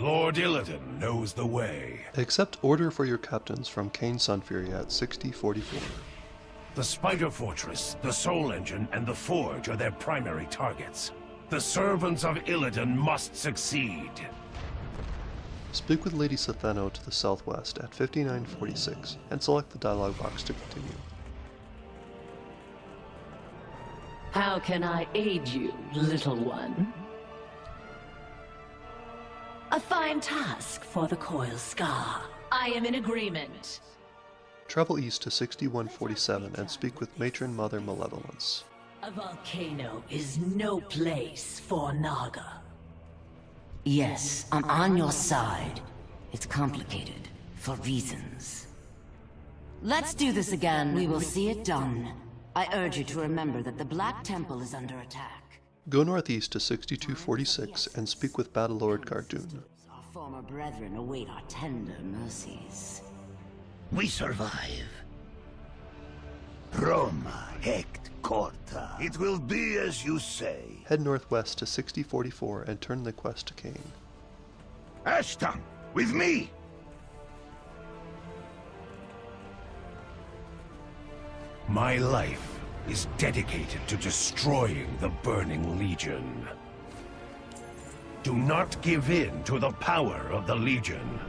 Lord Illidan knows the way. Accept order for your captains from Kayn Sunfury at 6044. The Spider Fortress, the Soul Engine, and the Forge are their primary targets. The servants of Illidan must succeed. Speak with Lady S'theno to the southwest at 5946 and select the dialog box to continue. How can I aid you, little one? A fine task for the Coilskar. I am in agreement. Travel east to 6147 and speak with Matron Mother Malevolence. A volcano is no place for Naga. Yes, I'm on your side. It's complicated, for reasons. Let's do this again. We will see it done. I urge you to remember that the Black Temple is under attack. Go northeast to 6246 and speak with Battlelord Gaardoun. Our former brethren await our tender mercies. We survive. Roma, Hect, Corta. It will be as you say. Head northwest to 6044 and turn the quest to Kayn. Ashtongue, with me! My life is dedicated to destroying the Burning Legion. Do not give in to the power of the Legion.